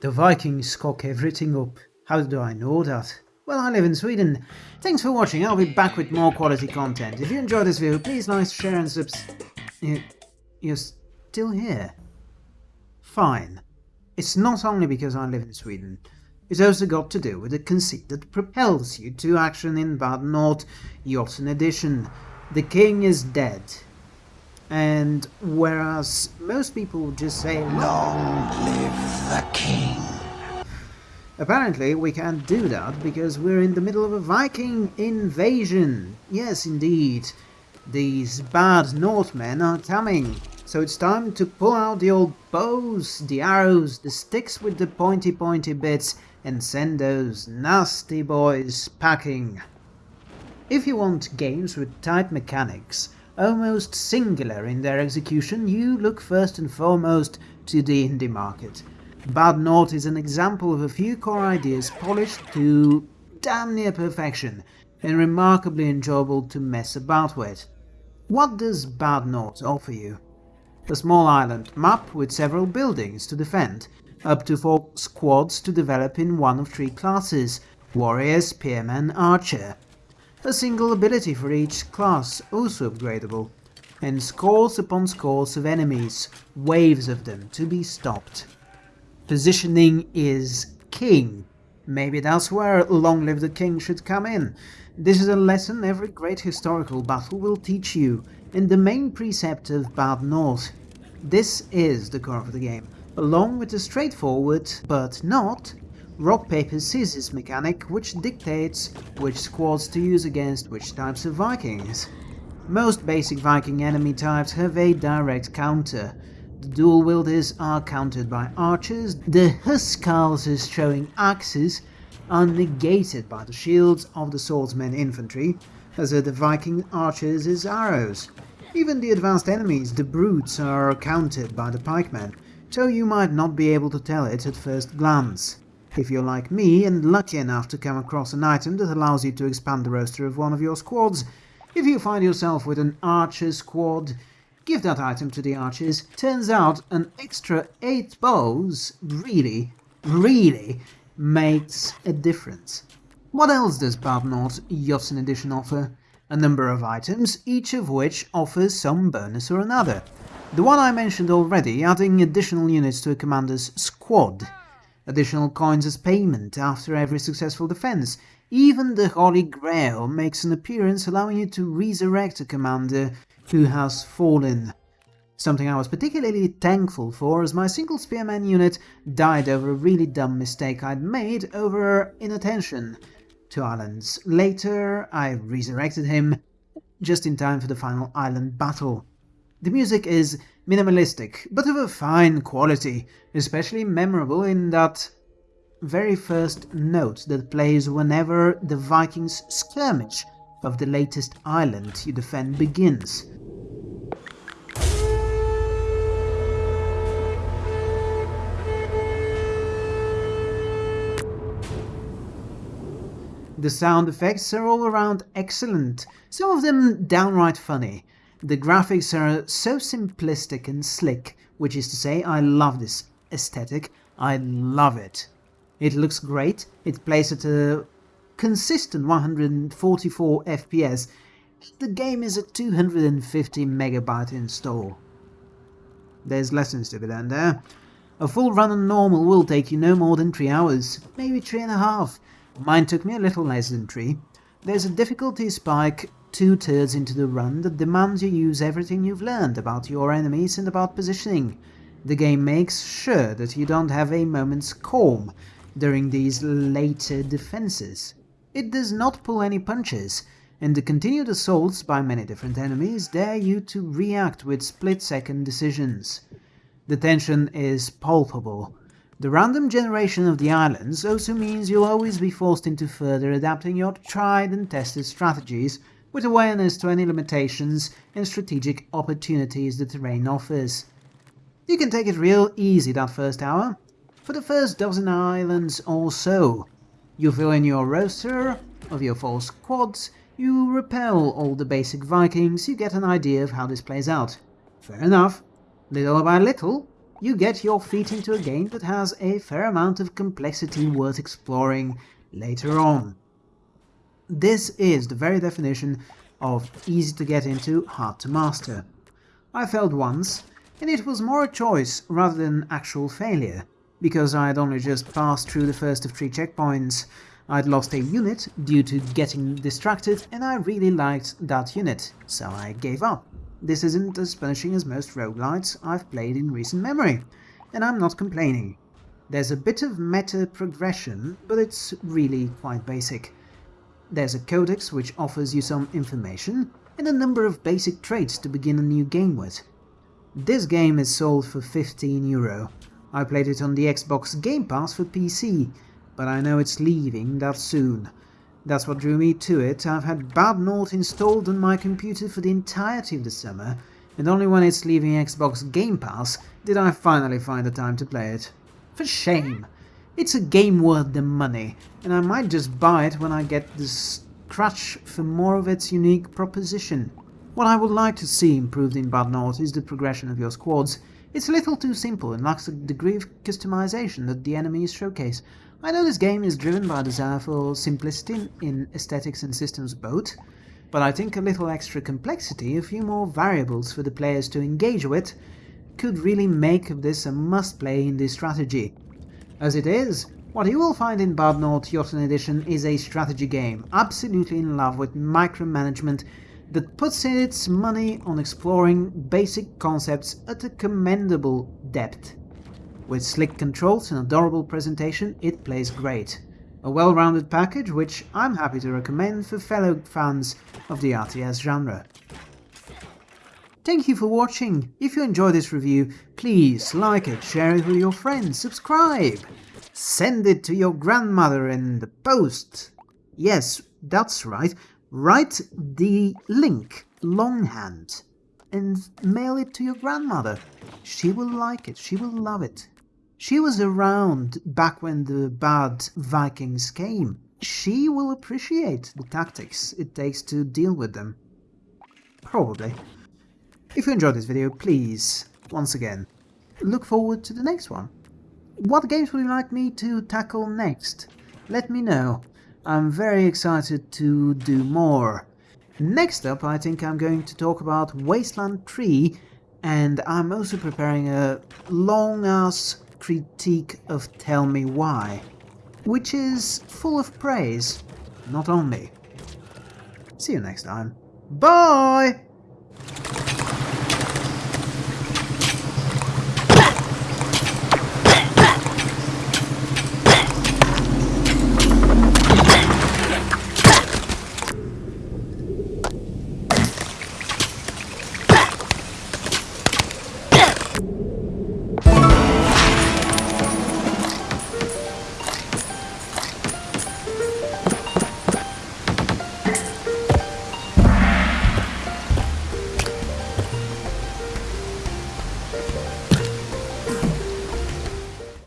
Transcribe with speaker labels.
Speaker 1: The Vikings cock everything up. How do I know that? Well, I live in Sweden. Thanks for watching, I'll be back with more quality content. If you enjoyed this video, please like, share and subs... You, you're still here? Fine. It's not only because I live in Sweden. It's also got to do with the conceit that propels you to action in Bad North Jotunn Edition. The king is dead. And whereas most people just say,
Speaker 2: Long live the king.
Speaker 1: Apparently we can't do that because we're in the middle of a Viking invasion. Yes, indeed. These bad Northmen are coming. So it's time to pull out the old bows, the arrows, the sticks with the pointy pointy bits and send those nasty boys packing. If you want games with tight mechanics, almost singular in their execution, you look first and foremost to the indie market. Bad North is an example of a few core ideas polished to damn near perfection and remarkably enjoyable to mess about with. What does Bad North offer you? A small island map with several buildings to defend, up to four squads to develop in one of three classes, warrior, spearman, archer, a single ability for each class, also upgradable, and scores upon scores of enemies, waves of them, to be stopped. Positioning is king. Maybe that's where Long Live the King should come in. This is a lesson every great historical battle will teach you, and the main precept of Bad North. This is the core of the game, along with the straightforward, but not, rock paper scissors mechanic which dictates which squads to use against which types of vikings. Most basic viking enemy types have a direct counter. The dual wielders are countered by archers, the huscarls showing axes are negated by the shields of the swordsmen infantry, as are the viking archers' arrows. Even the advanced enemies, the brutes, are countered by the pikemen, so you might not be able to tell it at first glance. If you're like me and lucky enough to come across an item that allows you to expand the roster of one of your squads, if you find yourself with an archer squad, give that item to the archers. Turns out an extra 8 bows really, really makes a difference. What else does Bad North Jotunn Edition offer? A number of items, each of which offers some bonus or another. The one I mentioned already, adding additional units to a commander's squad additional coins as payment after every successful defense. Even the Holy Grail makes an appearance allowing you to resurrect a commander who has fallen. Something I was particularly thankful for as my single spearman unit died over a really dumb mistake I'd made over inattention to islands. Later, I resurrected him just in time for the final island battle. The music is minimalistic, but of a fine quality, especially memorable in that very first note that plays whenever the Vikings' skirmish of the latest island you defend begins. The sound effects are all around excellent, some of them downright funny, the graphics are so simplistic and slick, which is to say I love this aesthetic, I love it. It looks great, it plays at a consistent 144 FPS, the game is a 250 megabyte install. There's lessons to be learned there. A full run on normal will take you no more than 3 hours, maybe three and a half. Mine took me a little less than 3. There's a difficulty spike two-thirds into the run that demands you use everything you've learned about your enemies and about positioning. The game makes sure that you don't have a moment's calm during these later defenses. It does not pull any punches, and the continued assaults by many different enemies dare you to react with split-second decisions. The tension is palpable. The random generation of the islands also means you'll always be forced into further adapting your tried and tested strategies with awareness to any limitations and strategic opportunities the terrain offers. You can take it real easy that first hour. For the first dozen islands or so, you fill in your roster of your four squads, you repel all the basic Vikings, you get an idea of how this plays out. Fair enough. Little by little, you get your feet into a game that has a fair amount of complexity worth exploring later on. This is the very definition of easy to get into, hard to master. I failed once, and it was more a choice rather than actual failure, because I had only just passed through the first of three checkpoints. I'd lost a unit due to getting distracted and I really liked that unit, so I gave up. This isn't as punishing as most roguelites I've played in recent memory, and I'm not complaining. There's a bit of meta progression, but it's really quite basic. There's a codex which offers you some information, and a number of basic traits to begin a new game with. This game is sold for 15 euro. I played it on the Xbox Game Pass for PC, but I know it's leaving that soon. That's what drew me to it. I've had Bad North installed on my computer for the entirety of the summer, and only when it's leaving Xbox Game Pass did I finally find the time to play it. For shame! It's a game worth the money, and I might just buy it when I get the scratch for more of its unique proposition. What I would like to see improved in Bad North is the progression of your squads. It's a little too simple and lacks the degree of customization that the enemies showcase. I know this game is driven by a desire for simplicity in aesthetics and systems both, but I think a little extra complexity, a few more variables for the players to engage with, could really make this a must-play in this strategy. As it is, what you will find in Bad North Jotunn Edition is a strategy game, absolutely in love with micromanagement that puts its money on exploring basic concepts at a commendable depth. With slick controls and adorable presentation, it plays great. A well-rounded package which I'm happy to recommend for fellow fans of the RTS genre. Thank you for watching. If you enjoyed this review, please like it, share it with your friends, subscribe, send it to your grandmother in the post. Yes, that's right. Write the link longhand and mail it to your grandmother. She will like it, she will love it. She was around back when the bad Vikings came. She will appreciate the tactics it takes to deal with them. Probably. If you enjoyed this video, please, once again, look forward to the next one. What games would you like me to tackle next? Let me know. I'm very excited to do more. Next up, I think I'm going to talk about Wasteland 3, and I'm also preparing a long-ass critique of Tell Me Why, which is full of praise, not only. See you next time. Bye!